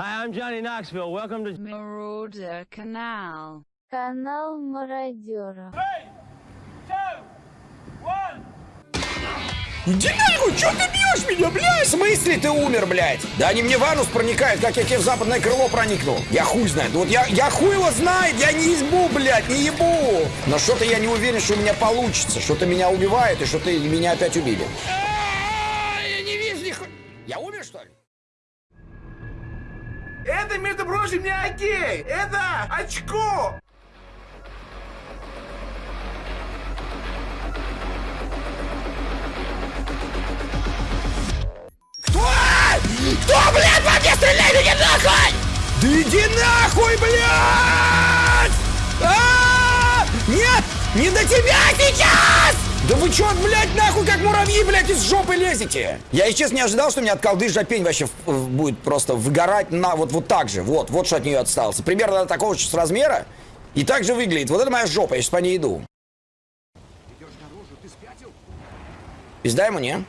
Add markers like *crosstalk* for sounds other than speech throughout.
Hi, I'm Johnny Knoxville. Welcome to Marauder Canal. Канал мародеров. Иди нахуй, чё ты бьешь меня, блядь? В смысле ты умер, блядь? Да они мне в анус проникают, как я тебе в западное крыло проникнул. Я хуй знает. Вот я, я хуй его знает, я не ебу, блядь, не ебу. Но что-то я не уверен, что у меня получится. Что-то меня убивает и что-то меня опять убили. Это, между прочим, не окей! Это очко! Кто? Кто, блядь, по мне стреляет? Иди нахуй! Да иди нахуй, блядь! А! Нет! Не до тебя сейчас! Да вы чё, блядь, нахуй, как муравьи, блядь, из жопы лезете? Я, если честно, не ожидал, что у меня от колды жопень вообще будет просто выгорать на вот, вот так же. Вот, вот что от нее отстался. Примерно такого же размера. И так же выглядит. Вот это моя жопа, я сейчас по ней иду. Пизда ему, не?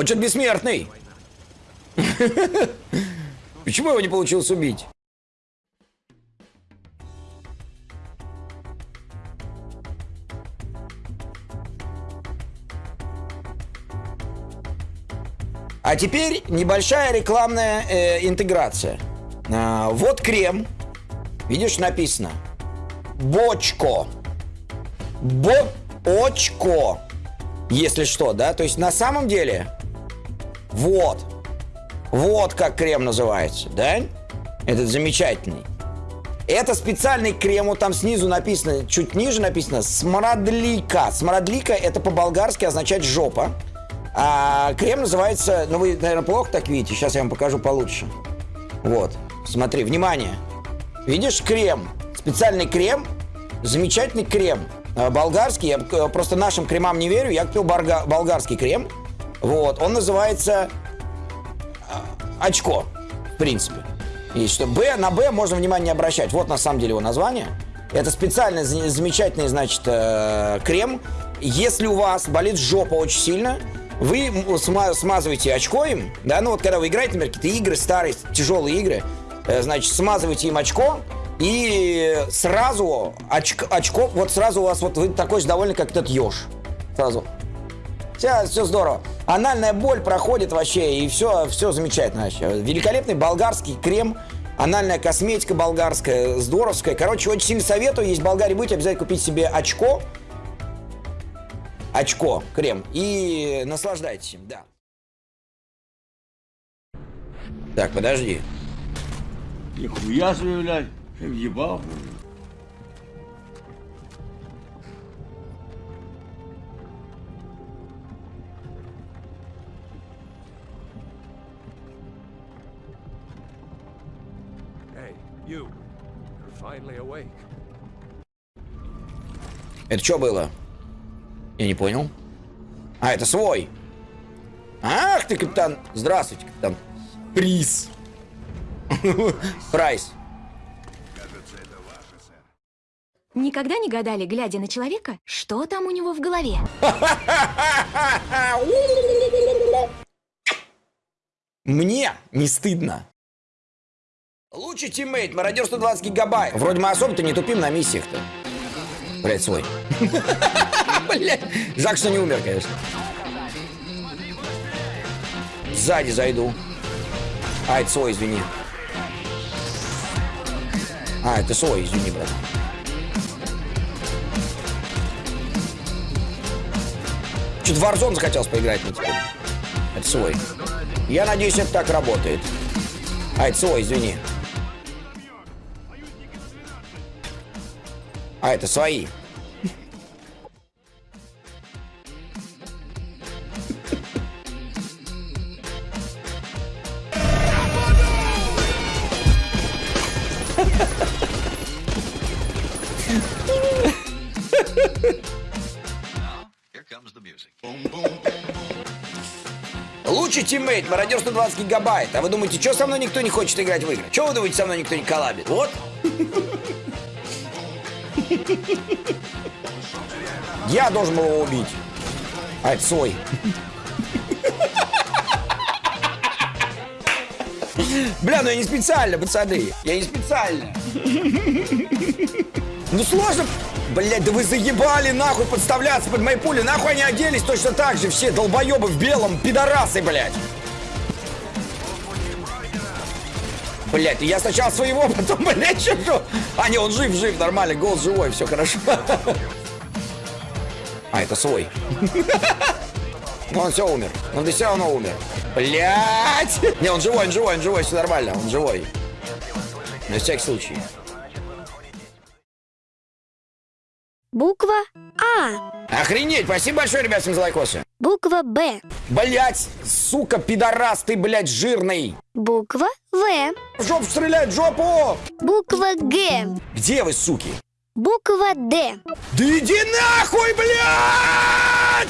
Он что-то бессмертный. *laughs* Почему его не получилось убить? А теперь небольшая рекламная э, интеграция. А, вот крем. Видишь, написано. Бочко. Бочко. Если что, да? То есть на самом деле, вот, вот как крем называется, да? Этот замечательный. Это специальный крем, вот там снизу написано, чуть ниже написано смрадлика. Смрадлика это по-болгарски означает жопа. А крем называется, ну вы, наверное, плохо так видите, сейчас я вам покажу получше. Вот, смотри, внимание. Видишь крем? Специальный крем, замечательный крем. Э, Болгарский, я э, просто нашим кремам не верю, я купил болгарский крем. Вот, он называется э, очко, в принципе. И что Б, на Б можно внимание не обращать. Вот на самом деле его название. Это специальный за- замечательный, значит, э, крем. Если у вас болит жопа очень сильно, вы смазываете очко им, да, ну вот когда вы играете, например, какие-то игры, старые, тяжелые игры, э, значит, смазываете им очко, и сразу очко, очко, вот сразу у вас, вот вы такой же довольный, как этот еж. Сразу. Все, все здорово. Анальная боль проходит вообще, и все, все замечательно вообще. Великолепный болгарский крем, анальная косметика болгарская, здоровская. Короче, очень сильно советую, если в Болгарии будете, обязательно купить себе очко. Очко, крем. И наслаждайтесь им, да. Так, подожди. Нихуя себе, блядь. Ты you. You're finally awake. Это что было? Я не понял. А, это свой. Ах ты, капитан. Здравствуйте, капитан. Приз. *laughs* Прайс. Никогда не гадали, глядя на человека, что там у него в голове? *laughs* Мне не стыдно. Лучший teammate, мародер 120 гигабайт. Вроде мы особо-то не тупим на миссиях-то. Блять, свой. *laughs* Блять. Жалко, что не умер, конечно. Сзади зайду. А, это свой, извини. А, это свой, извини, брат. Что-то в Warzone захотелось поиграть мне теперь. Это свой. Я надеюсь, это так работает. А, это свой, извини. А, это свои. Лучший teammate, мародер 120 гигабайт. А вы думаете, что со мной никто не хочет играть в игры? Что вы думаете, со мной никто не коллабит? Вот. Я должен был его убить. А, это свой. Бля, ну я не специально, пацаны. Я не специально. Ну сложно. Блять, да вы заебали нахуй подставляться под мои пули. Нахуй они оделись точно так же. Все долбоебы в белом, пидорасы, блядь. Блять, я сначала своего, *laughs* потом, блядь, что А, не, он жив, жив, нормально, голос живой, все хорошо. *laughs* А, это свой. Ну, *laughs* он все умер. Он все равно умер. Блять! Не, он живой, он живой, он живой, все нормально, он живой. На всякий случай. Буква А. Охренеть, спасибо большое, ребят, всем за лайкосы. Буква Б. Блять, сука, пидорас ты, блять, жирный. Буква В. В жопу стрелять, в жопу! Буква Г. Где вы, суки? Буква Д. Да иди нахуй, блядь!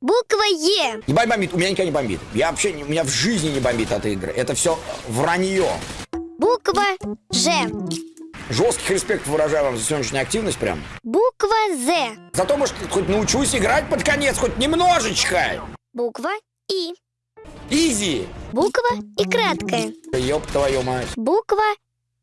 Буква Е. Не бомбит, у меня никогда не бомбит. Я вообще, у меня в жизни не бомбит от игры. Это все вранье. Буква Ж. Жестких респект выражаю вам за сегодняшнюю активность прям. Буква З. Зато, может, хоть научусь играть под конец, хоть немножечко. Буква И. Easy. Буква и краткая. Ёб твою мать. Буква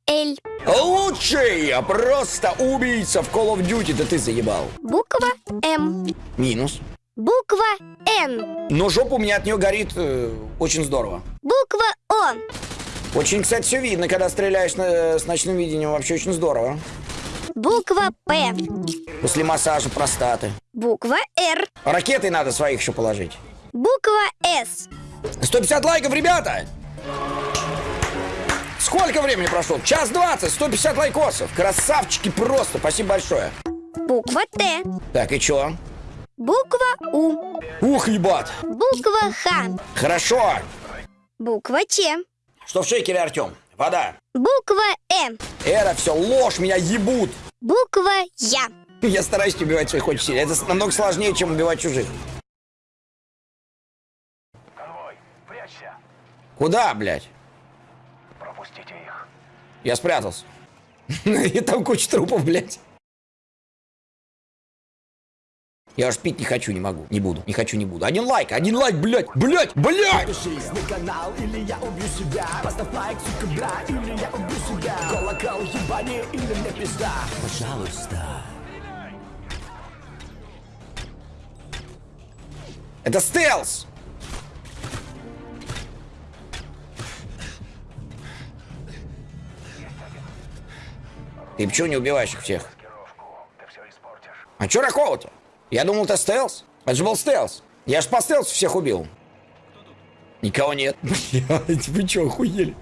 Л. Лучший, а просто убийца в Call of Duty. Да ты заебал. Буква М. Минус. Буква Н. Но жопа у меня от нее горит э, очень здорово. Буква О. Очень, кстати, все видно, когда стреляешь на- с ночным видением. Вообще очень здорово. Буква П. После массажа простаты. Буква Р. Ракеты надо своих еще положить. Буква С. 150 лайков, ребята! Сколько времени прошло? Час двадцать, 150 лайкосов. Красавчики просто, спасибо большое. Буква Т. Так, и чё? Буква У. Ух, ебать. Буква Х. Хорошо. Буква Ч. Что в шейкере, Артем? Вода. Буква Э. Это все ложь, меня ебут. Буква Я. Я стараюсь не убивать своих очень сильно. Это намного сложнее, чем убивать чужих. Куда, блядь? Пропустите их. Я спрятался. *laughs* И там куча трупов, блядь. Я уж пить не хочу, не могу, не буду, не хочу, не буду. Один лайк, один лайк, блядь, блядь, блядь! Это стелс! Ты почему не убиваешь их всех? А чё такого-то? Я думал, это стелс. Это же был стелс. Я ж по стелсу всех убил. Никого нет. *laughs* Блядь, вы чё, охуели?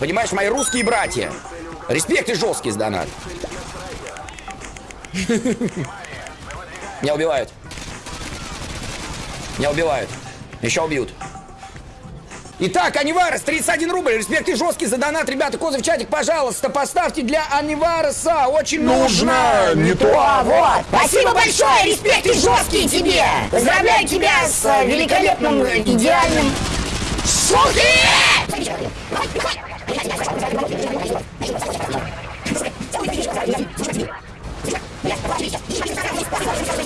Понимаешь, мои русские братья. Респект и жесткий с донат. *laughs* Меня убивают. Меня убивают. Еще убьют. Итак, Аниварес, 31 рубль. Респект и жесткий за донат. Ребята, козы в чатик, пожалуйста, поставьте для Анивареса. Очень нужно. Не то, а вот. Спасибо большое, респект и жесткий тебе! Поздравляю тебя с э, великолепным, э, идеальным... Суки! Так.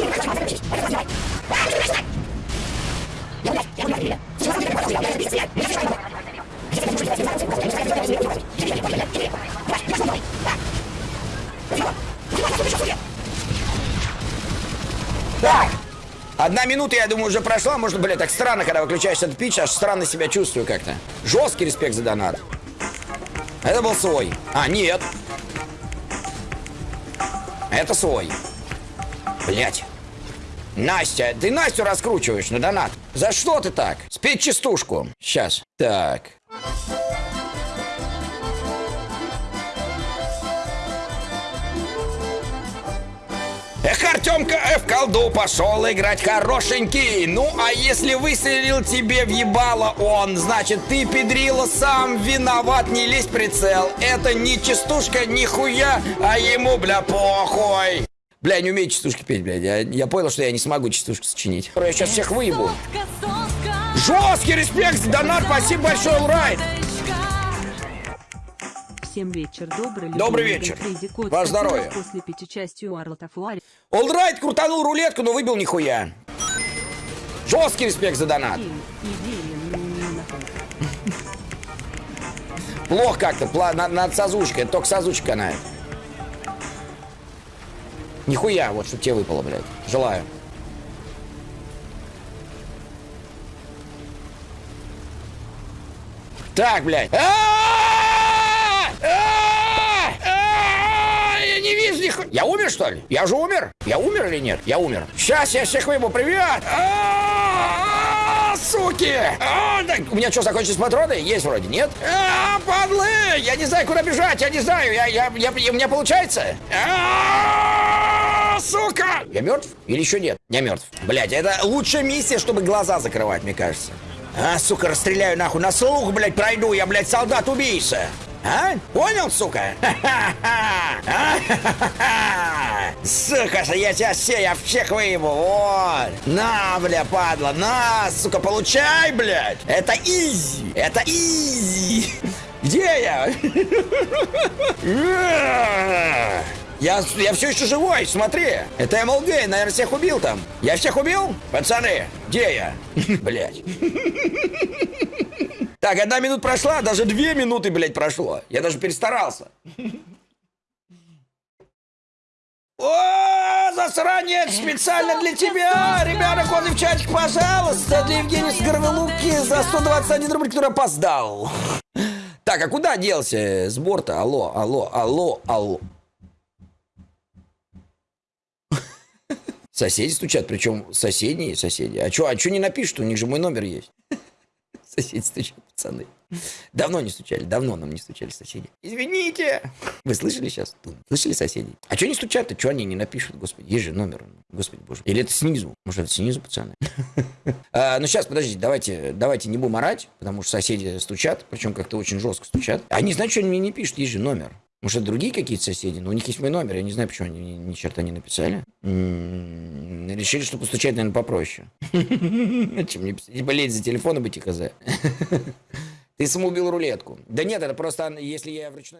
Одна минута, я думаю, уже прошла. Можно, блядь, так странно, когда выключаешь этот пич, аж странно себя чувствую как-то. Жесткий респект за донат. Это был свой. А, нет. Это свой. Блять. Настя, ты Настю раскручиваешь на донат. За что ты так? Спеть частушку. Сейчас. Так. Эх, Артемка в колду пошел играть хорошенький. Ну, а если выстрелил тебе в ебало он, значит, ты, педрила, сам виноват, не лезь прицел. Это не частушка, нихуя, а ему, бля, похуй. Бля, я не умею частушки петь, блядь. Я, я понял, что я не смогу частушку сочинить. Я сейчас всех выебу. Жесткий респект, донат, спасибо большое, Улрайт. Всем вечер добрый. Добрый вечер. Который здоровье. После пяти Фуари. Олдрайт крутанул рулетку, но выбил нихуя. Жесткий респект за донат. Плохо как-то, над, над сазучкой, только сазучка канает. Нихуя, вот что тебе выпало, блядь. Желаю. Так, блядь. А-а-а! А-а-а! Я не вижу нихуя. Я умер, что ли? Я же умер? Я умер или нет? Я умер. Сейчас я всех выебу. Привет! А-а-а! Суки! А, У меня что, закончились патроны? Есть вроде, нет? А, падлы! Я не знаю, куда бежать, я не знаю. Я, я, я, у меня получается? А, Сука! Я мертв? Или еще нет? Я мертв. Блять, это лучшая миссия, чтобы глаза закрывать, мне кажется. А, сука, расстреляю нахуй на слух, блядь, пройду. Я, блядь, солдат-убийца. А? Понял, сука? Сука, я тебя все, я всех выебу, вот. На, бля, падла, на, сука, получай, блядь. Это изи, это изи. Где я? Я, я все еще живой, смотри. Это МЛГ, наверное, всех убил там. Я всех убил? Пацаны, где я? Блять. Так, одна минута прошла, даже две минуты, блядь, прошло. Я даже перестарался. *laughs* О, засранец, специально для тебя! Ребята, коды в чатик, пожалуйста, для Евгения Скоровелуки за 121 рубль, который опоздал. *laughs* Так, а куда делся с борта? Алло, алло, алло, алло. *laughs* Соседи стучат, причем соседние соседи. А что, а чё не напишут? У них же мой номер есть. Соседи стучат, пацаны. Давно не стучали, давно нам не стучали соседи. Извините. Вы слышали сейчас? Слышали соседи? А что не стучат-то? Что они не напишут? Господи, есть же номер. Господи боже. Или это снизу? Может, это снизу, пацаны? *laughs* А, Ну, сейчас, подождите, давайте, давайте не будем орать, потому что соседи стучат, причем как-то очень жестко стучат. Они, знают, что они мне не пишут, есть же номер. Может, другие какие-то соседи, но у них есть мой номер, я не знаю, почему они ни, ни черта не написали. М, Решили, что постучать, наверное, попроще. *laughs* Чем писать? болеть за телефон и быть и хз. Ты самоубил рулетку. Да нет, это просто, если я вручную...